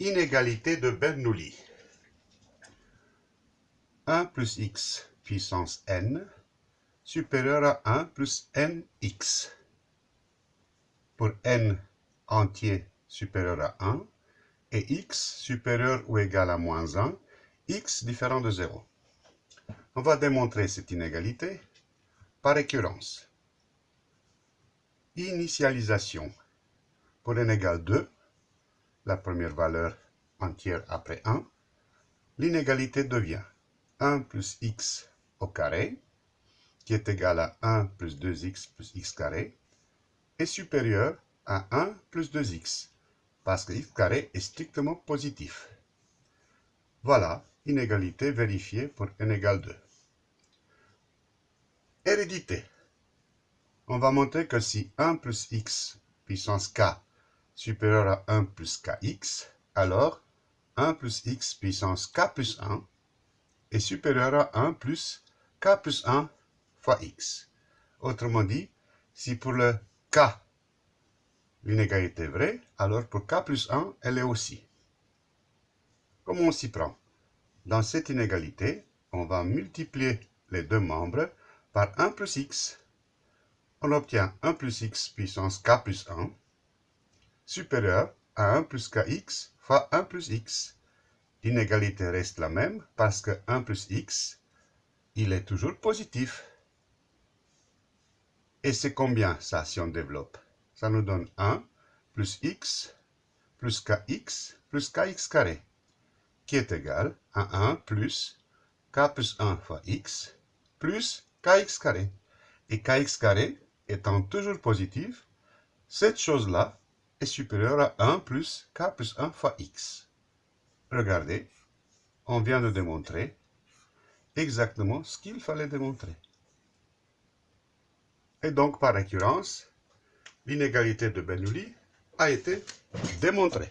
Inégalité de Bernoulli. 1 plus x puissance n supérieur à 1 plus nx. Pour n entier supérieur à 1 et x supérieur ou égal à moins 1, x différent de 0. On va démontrer cette inégalité par récurrence. Initialisation. Pour n égale 2, la première valeur entière après 1, l'inégalité devient 1 plus x au carré, qui est égal à 1 plus 2x plus x carré, est supérieur à 1 plus 2x, parce que x carré est strictement positif. Voilà, inégalité vérifiée pour n égale 2. Hérédité. On va montrer que si 1 plus x puissance k supérieur à 1 plus kx, alors 1 plus x puissance k plus 1 est supérieur à 1 plus k plus 1 fois x. Autrement dit, si pour le k, l'inégalité est vraie, alors pour k plus 1, elle est aussi. Comment on s'y prend Dans cette inégalité, on va multiplier les deux membres par 1 plus x. On obtient 1 plus x puissance k plus 1 supérieur à 1 plus kx fois 1 plus x. L'inégalité reste la même parce que 1 plus x, il est toujours positif. Et c'est combien ça si on développe? Ça nous donne 1 plus x plus kx plus kx carré, qui est égal à 1 plus k plus 1 fois x plus kx carré. Et kx carré étant toujours positif, cette chose-là est supérieur à 1 plus k plus 1 fois x. Regardez, on vient de démontrer exactement ce qu'il fallait démontrer. Et donc, par récurrence, l'inégalité de Bernoulli a été démontrée.